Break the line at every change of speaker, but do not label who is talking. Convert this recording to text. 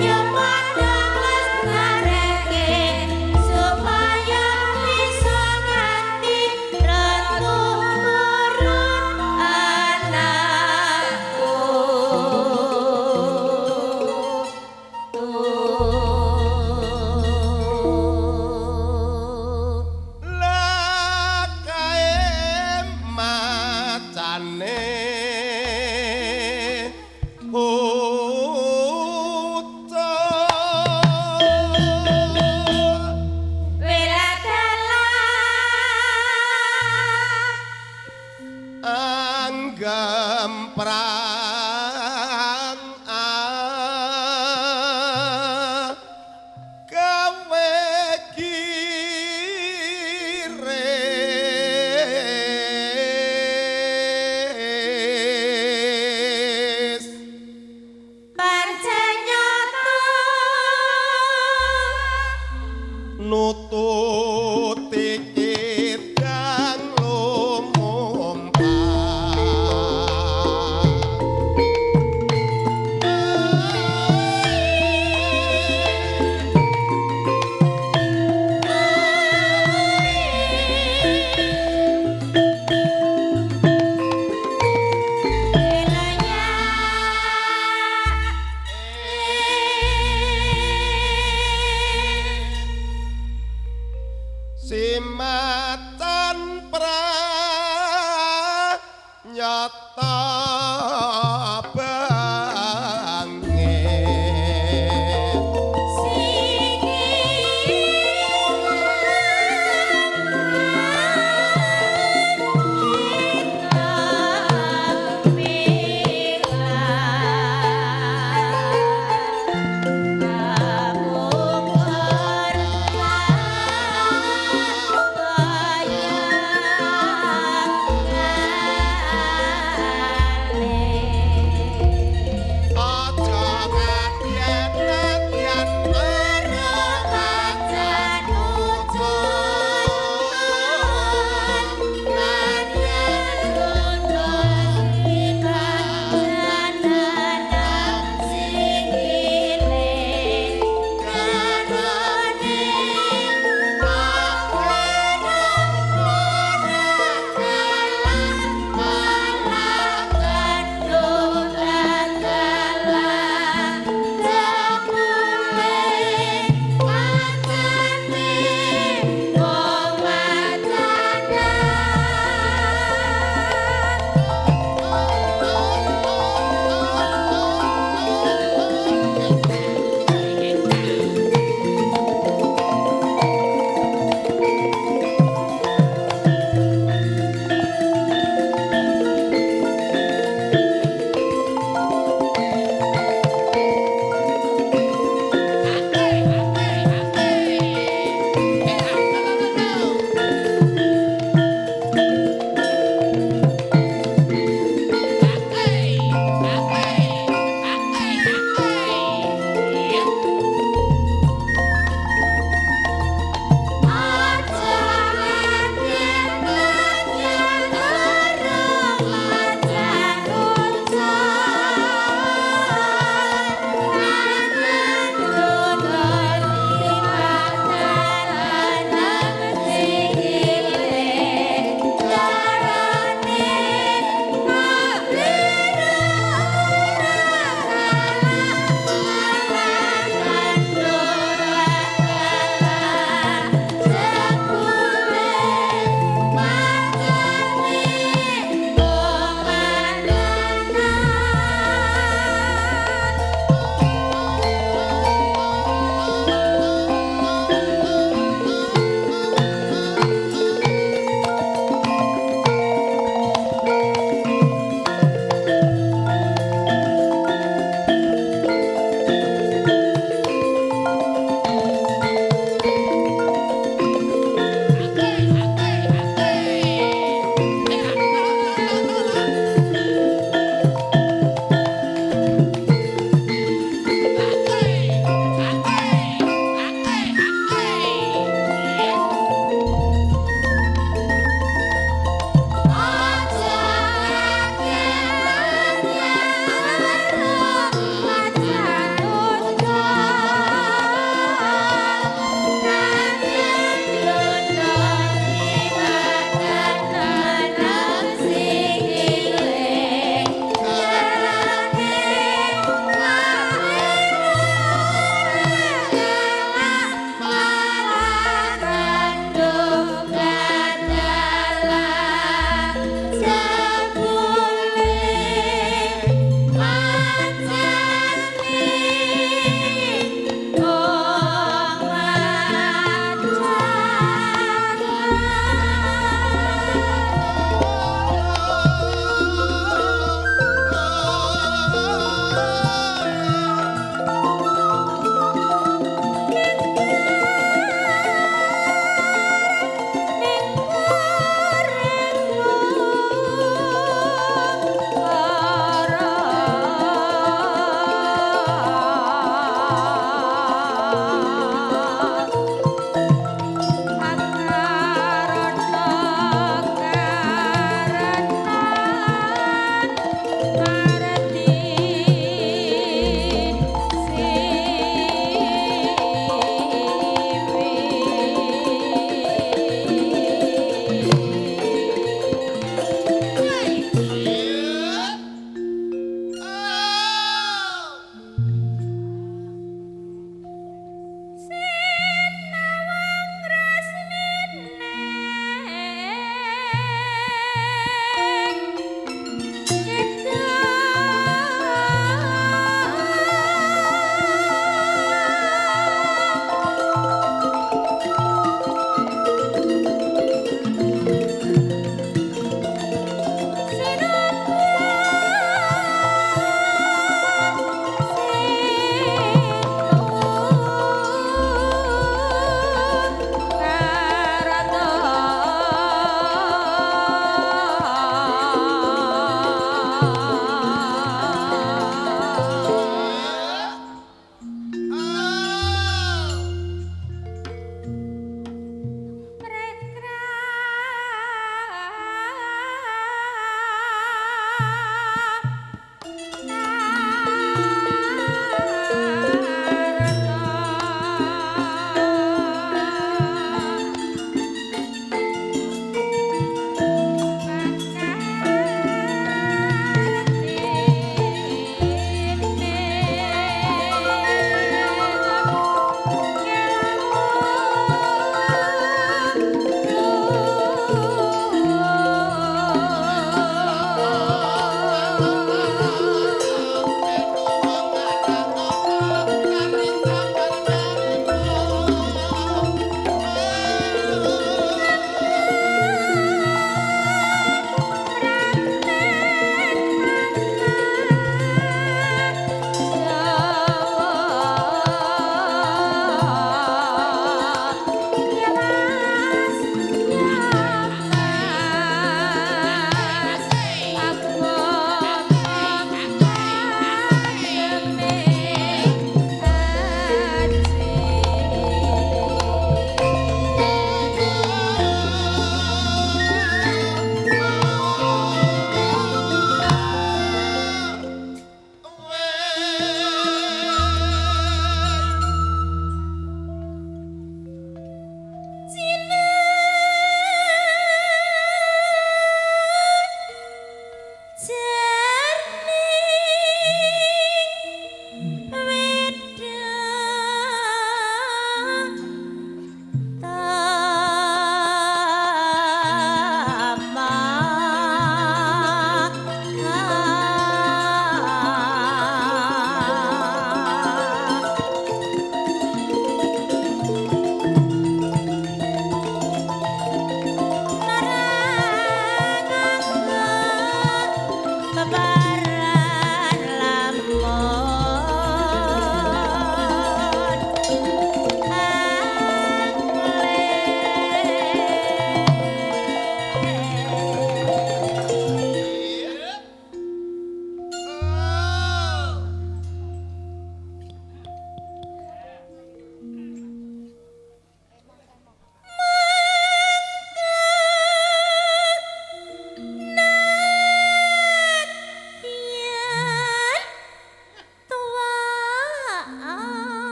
Yeah.